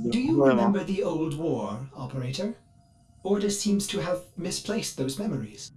Do you remember the old war, Operator? Orda seems to have misplaced those memories.